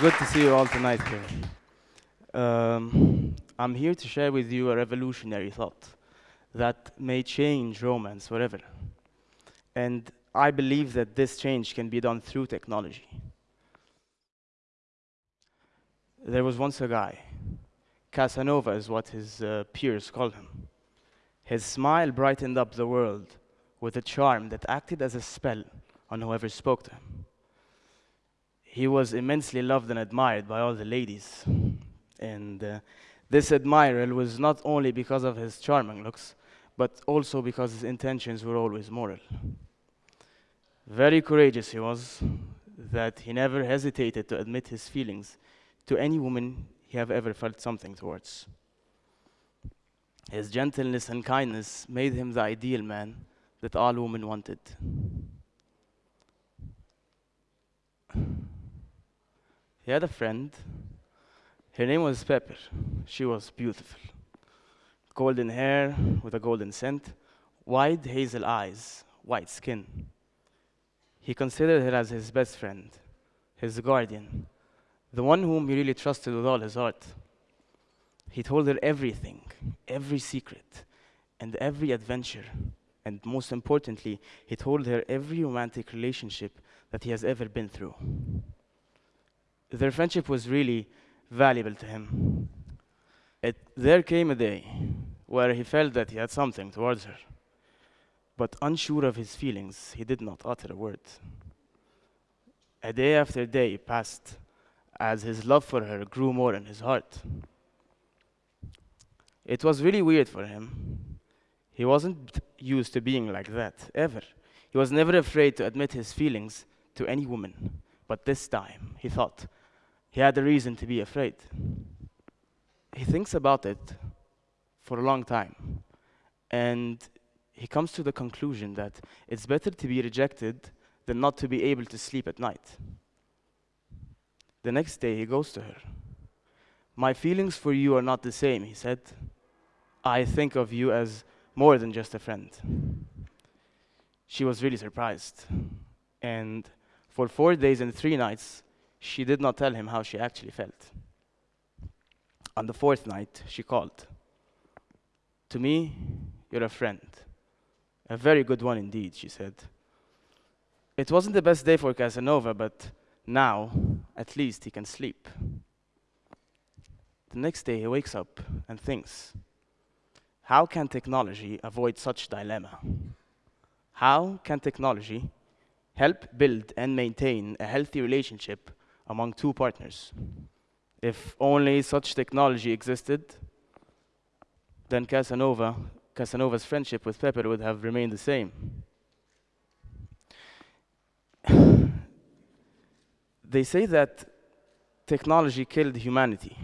see you all tonight here. Um, I'm here to share with you a revolutionary thought that may change romance forever. And I believe that this change can be done through technology. There was once a guy, Casanova is what his uh, peers called him. His smile brightened up the world with a charm that acted as a spell on whoever spoke to him. He was immensely loved and admired by all the ladies. And uh, this admiral was not only because of his charming looks, but also because his intentions were always moral. Very courageous he was, that he never hesitated to admit his feelings to any woman he have ever felt something towards. His gentleness and kindness made him the ideal man that all women wanted. He had a friend. Her name was Pepper. She was beautiful. Golden hair with a golden scent, wide hazel eyes, white skin. He considered her as his best friend, his guardian, the one whom he really trusted with all his heart. He told her everything, every secret, and every adventure. And most importantly, he told her every romantic relationship that he has ever been through. Their friendship was really valuable to him. It, there came a day where he felt that he had something towards her. But unsure of his feelings, he did not utter a word. A day after day passed as his love for her grew more in his heart. It was really weird for him. He wasn't used to being like that, ever. He was never afraid to admit his feelings to any woman. But this time, he thought, he had a reason to be afraid. He thinks about it for a long time. And he comes to the conclusion that it's better to be rejected than not to be able to sleep at night. The next day, he goes to her. My feelings for you are not the same, he said. I think of you as more than just a friend. She was really surprised. And for four days and three nights, she did not tell him how she actually felt. On the fourth night, she called. To me, you're a friend. A very good one indeed, she said. It wasn't the best day for Casanova, but now, at least, he can sleep. The next day, he wakes up and thinks, how can technology avoid such dilemma? How can technology help build and maintain a healthy relationship among two partners. If only such technology existed, then Casanova, Casanova's friendship with Pepper would have remained the same. they say that technology killed humanity.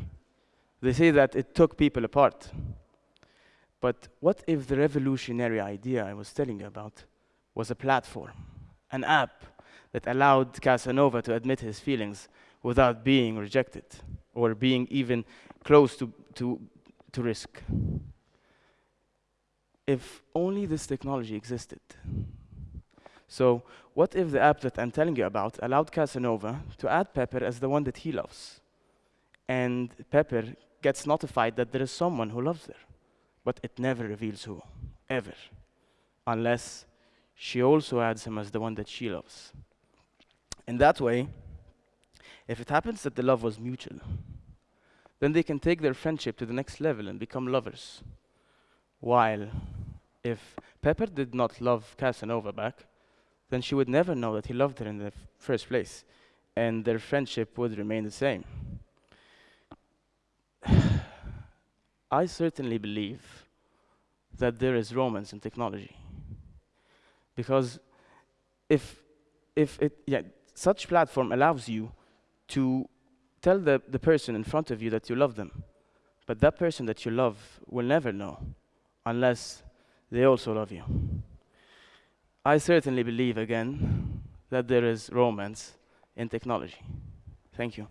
They say that it took people apart. But what if the revolutionary idea I was telling you about was a platform, an app that allowed Casanova to admit his feelings without being rejected or being even close to, to, to risk. If only this technology existed. So what if the app that I'm telling you about allowed Casanova to add Pepper as the one that he loves? And Pepper gets notified that there is someone who loves her, but it never reveals who, ever, unless she also adds him as the one that she loves. In that way, if it happens that the love was mutual, then they can take their friendship to the next level and become lovers. While if Pepper did not love Casanova back, then she would never know that he loved her in the first place, and their friendship would remain the same. I certainly believe that there is romance in technology. Because if, if it, yeah, such platform allows you to tell the, the person in front of you that you love them. But that person that you love will never know unless they also love you. I certainly believe, again, that there is romance in technology. Thank you.